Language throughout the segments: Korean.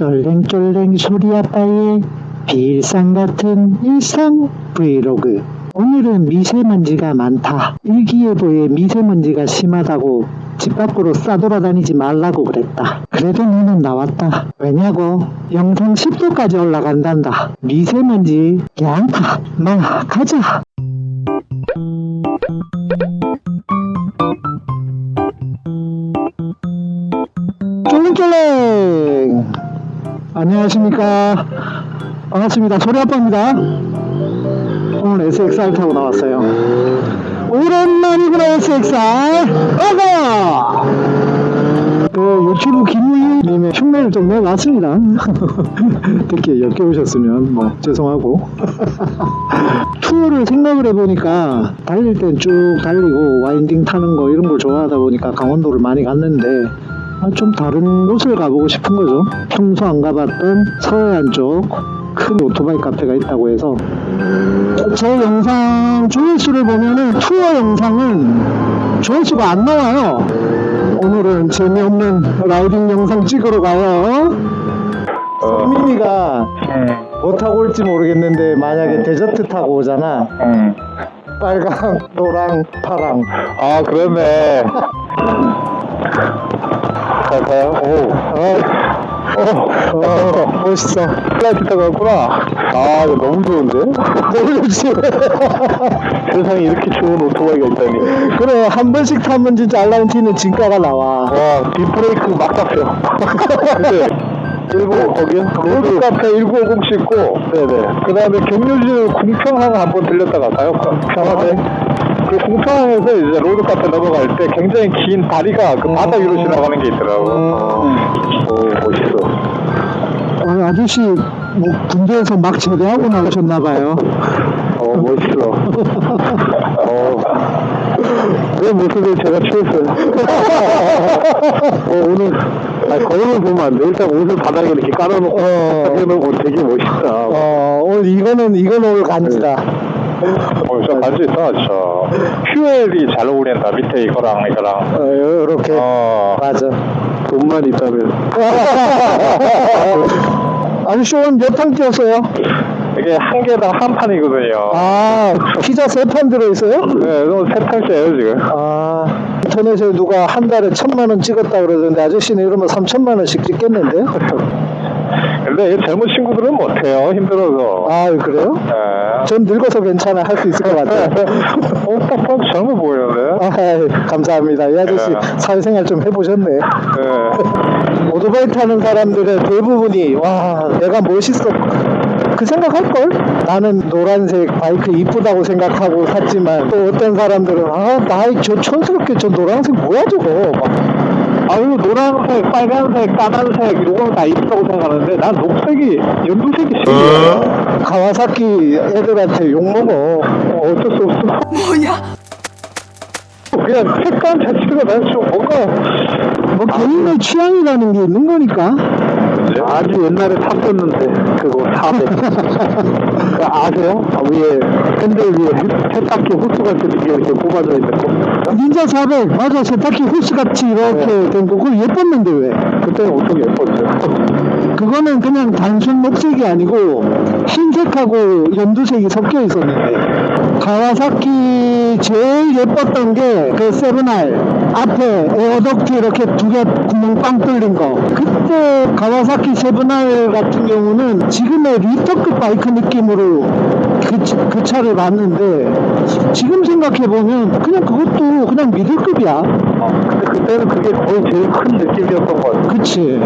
쫄랭쫄랭 소리 아빠의 비일상 같은 일상 브이로그. 오늘은 미세먼지가 많다. 일기예보에 미세먼지가 심하다고 집 밖으로 싸돌아다니지 말라고 그랬다. 그래도 너는 나왔다. 왜냐고? 영상 10도까지 올라간단다. 미세먼지 양파 마 가자. 쫄랭쫄랭 안녕하십니까? 반갑습니다. 소리아빠입니다. 오늘 SXR 타고 나왔어요. 오랜만이구나 SXR 어가 그 유튜브 김우희님의 흉내를 좀 내봤습니다. 특히 역겨우셨으면 뭐 죄송하고. 투어를 생각을 해보니까 달릴 땐 쭉 달리고 와인딩 타는 거 이런 걸 좋아하다 보니까 강원도를 많이 갔는데 아, 좀 다른 곳을 가보고 싶은 거죠. 평소 안 가봤던 서해안 쪽 큰 오토바이 카페가 있다고 해서 제 영상 조회수를 보면은 투어 영상은 조회수가 안 나와요. 오늘은 재미없는 riding 영상 찍으러 가요. 민미가 뭐 타고 올지 모르겠는데 만약에 Desert 타고 오잖아. 응. 빨강, 노랑, 파랑. 아, 그러네. 갈까요? 오. 어, 어, 멋있어. 플라이트 타고 왔구나. 아, 너무 좋은데? 너무 좋지. 세상에 이렇게 좋은 오토바이가 있다니. 그래 한 번씩 타면 진짜 R nineT는 진가가 나와 와, 뒷브레이크 막 잡혀. 근데, 일본 거기요? 로드 카페 1950 찍고, 네네. 그 다음에 경유지는 궁평항 한번 들렸다 갈까요? 평화대. 그 궁평항에서 이제 로드 카페 넘어갈 때 굉장히 긴 다리가 그 바다 위로 지나가는 게 있더라고. 어. 오, 멋있어. 어, 아저씨 뭐 군대에서 막 제대하고 나오셨나 봐요 어, 멋있어. 어. 그 모습에 제가 취했어요. 어, 오늘, 아니, 거울을 보면 안 돼. 일단 옷을 바닥에 이렇게 깔아놓고, 어. 해놓고 되게 멋있다. 어 오늘 이거는 이거는 오늘 간지다 어, 진짜 반지 있다, 진짜. 퓨엘이 잘 어울린다, 밑에 이거랑, 이거랑. 어 요렇게 어, 맞아 돈만 있다면. 아저씨 오늘 몇판 뛰었어요? 이게 한 개당 한 판이거든요. 아 피자 세 판 들어있어요? 네, 너무 세 판째예요, 지금. 아 인터넷에 누가 한 달에 천만 원 찍었다 그러던데 아저씨는 이러면 삼천만 원씩 찍겠는데? 근데 이 젊은 친구들은 못해요, 힘들어서. 아 그래요? 네. 전 늙어서 괜찮아 할 수 있을 것 같아요 어, 딱 봐도 젊어 보이는데? 아, 감사합니다. 이 아저씨 네. 사회생활 좀 해보셨네. 네. 오토바이 타는 사람들의 대부분이 와 내가 멋있어 그 생각할걸? 나는 노란색 바이크 이쁘다고 생각하고 샀지만 또 어떤 사람들은 아 나이 저 촌스럽게 저 노란색 뭐야 저거 막 아유 노란색, 빨간색, 까만색 이런 건다 이쁘다고 생각하는데 난 녹색이 연두색이 신기해. 가와사키 애들한테 욕먹어 어, 어쩔 수 없어. 뭐야? 그냥 색감 자체가 난 좀 뭔가 뭐 개인의 취향이라는 게 있는 거니까 아주 옛날에 탔었는데 그거 400 그거 아세요? 아, 위에 핸들 위에 세탁기 호스 같은 게 이렇게 뽑아져 있는 거 닌자 400 맞아 세탁기 호스같이 이렇게 된거 그거 예뻤는데 왜? 그때는 엄청 예뻤죠? 그거는 그냥 단순 녹색이 아니고 흰색하고 연두색이 섞여 있었는데. 가와사키 제일 예뻤던 게 그 seven R 앞에 air duct 이렇게 두 개 구멍 빵 뚫린 거. 그때 가와사키 seven R 같은 경우는 지금의 리터급 바이크 느낌으로 그, 차- 그 차를 봤는데 지금 생각해보면 그냥 그것도 그냥 미들급이야. 어, 근데 그때는 그게 거의 제일 큰 느낌이었던 것 같아요. 그치.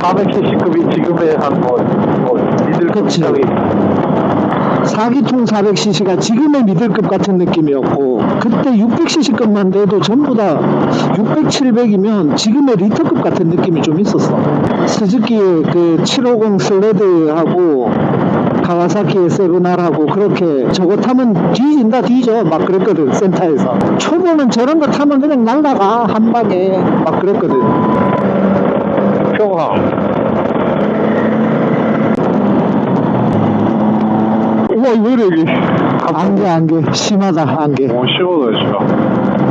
400cc급이 지금의 한뭐 뭐, 미들급 그치. 이상이. 4기통 400cc가 지금의 미들급 같은 느낌이었고 그때 600cc급만 돼도 전부 다 600, 700이면 지금의 리터급 같은 느낌이 좀 있었어. 스즈키의 그750 슬레드하고 가와사키의 세븐알하고 그렇게 저거 타면 뒤진다 뒤져. 막 그랬거든 센터에서. 초보는 저런 거 타면 그냥 날라가 한 방에. 막 그랬거든. 평항 우와 왜 이래 이게? 안개 안개. 심하다 안개. 오 시원해 지금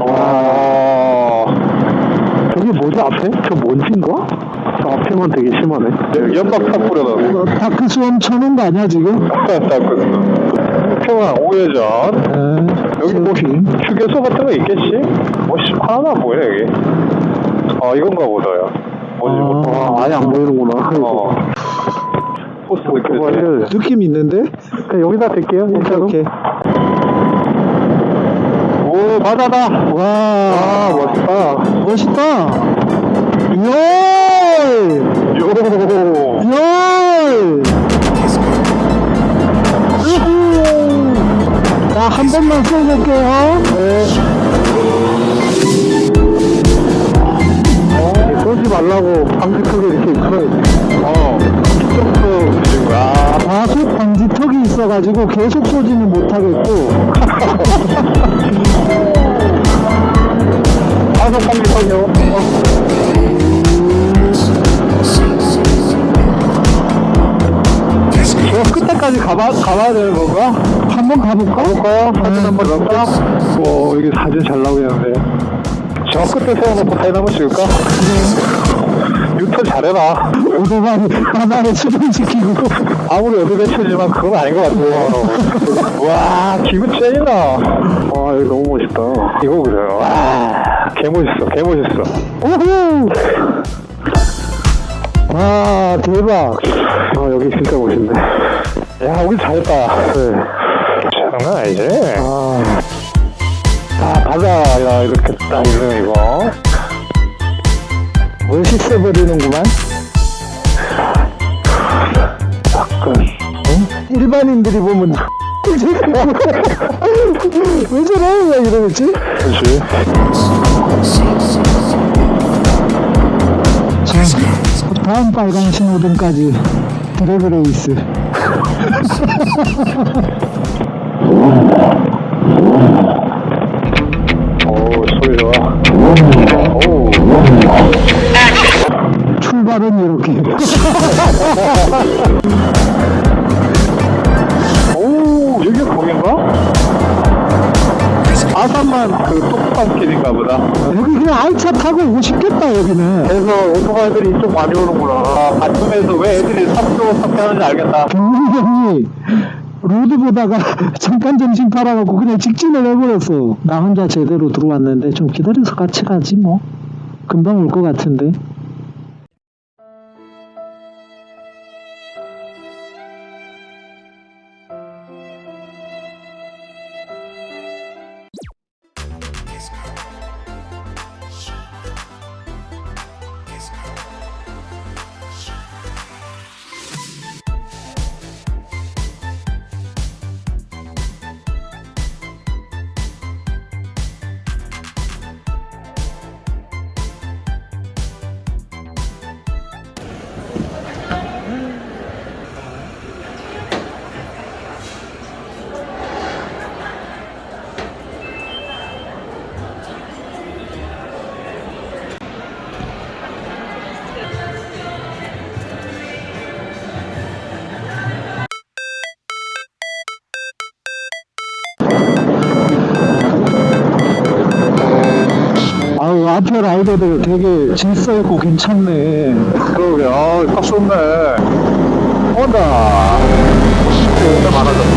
와 저게 뭐지 앞에? 저 먼지인가? 앞에만 되게 심하네. 네, 연막탄 뿌려놨어. 너 Dark Swarm 쳐놓은 거 아니야, 지금? 평화 우회전. 네. 여기 뭐 세팅. 휴게소 같은 거 있겠지? 뭐 씨, 안 보이네 여기. 아 이건가 보다요. 뭔지 못. 아, 아예 안 보이는구나. 어. 포스 느껴져. 느낌 있는데? 그냥 여기다 댈게요. 오케이, 오케이. 오 바다다. 와, 아 멋있다. 멋있다. 열! 요. 열! 우후! 자, 한 번만 쏘볼게요. 네. 어, 쏘지 말라고 방지턱에 이렇게 있어야지. 어. 점프 주신 거야. 과속 방지턱이 있어가지고 계속 쏘지는 못하겠고, 과속 방지턱이요. 저 끝에까지 가봐, 가봐야 되는 건가? 한번 가볼까? 가볼까요? 사진 한번 넣을까? 오, 여기 사진 잘 나오겠는데. 저 끝에 세워놓고 사진 한번 찍을까? 유턴 잘해라. 오토바이 바다에 수동시키고. 아무리 어드벤처지만 그건 아닌 것 같아요. 와, 기분 째이나. 와, 여기 너무 멋있다. 이거 보세요. 와, 개멋있어, 개멋있어. 오호! 와, 대박. 아, 여기 진짜 멋있네. 야, 우리 잘했다. 네. 장난 아니지? 아, 아, 바다야, 이렇게 딱 있네, 이거. 멋있어 버리는구만. 약간, 일반인들이 보면 왜 저래? 왜 이러겠지? 그렇지. 자, 다음 빨간 신호등까지 드래그 레이스. 오, 소리 좋아. 오, 출발은 이렇게. 오, 여기가 거긴가? 아산만 그 뚝방길인가 보다. 여기 그냥 알차 타고 오고 싶겠다, 여기는. 그래서 오토바이들이 이쪽 많이 오는구나. 아, 바텀에서 왜 애들이 삽교 삽교하는지 알겠다. 경민이 형이 로드 보다가 잠깐 정신 팔아갖고 그냥 직진을 해버렸어. 나 혼자 제대로 들어왔는데 좀 기다려서 같이 가지 뭐. 금방 올 것 같은데. 앞에 라이더들 되게 질서 있고 괜찮네. 그러게, 아, 딱 좋네. 온다. 진짜 많아졌어.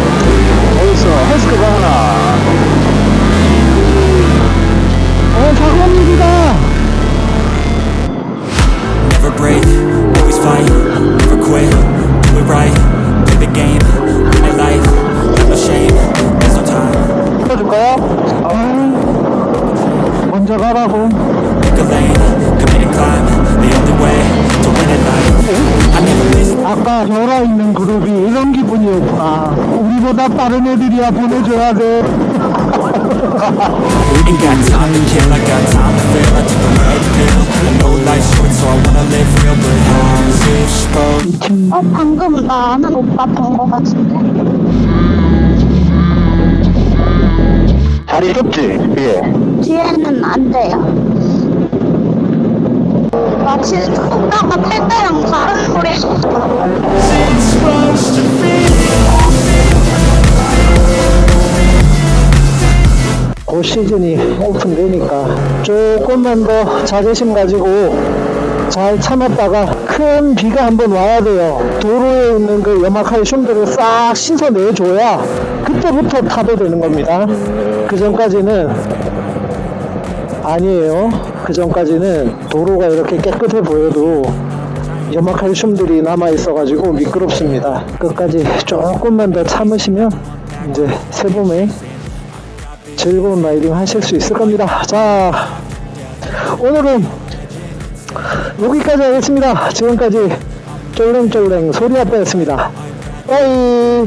어딨어? 헬스크가 하나. 어 사관입니다. Never break, always fight, never quit, do it right, play the game, 우리보다 빠른 애들이야 보내줘야 돼. Ain't got time to kill, I got time to feel I took the red pill I know life's short so I wanna live real But how's it supposed 어, 방금 나 아는 오빠 본 거 같은데? 자리 좁지? 예. 뒤에는 안 돼요. 마치 오빠가 시즌이 오픈되니까 조금만 더 자존심 가지고 잘 참았다가 큰 비가 한번 와야 돼요. 도로에 있는 그 염화칼 슘들을 싹 씻어내줘야 그때부터 타도 되는 겁니다. 그 전까지는 아니에요. 그 전까지는 도로가 이렇게 깨끗해 보여도 염화칼슘들이 남아 있어 가지고 미끄럽습니다. 끝까지 조금만 더 참으시면 이제 새봄에 즐거운 라이딩 하실 수 있을 겁니다. 자, 오늘은 여기까지 하겠습니다. 지금까지 쫄랭쫄랭 소리 아빠였습니다. 빠이.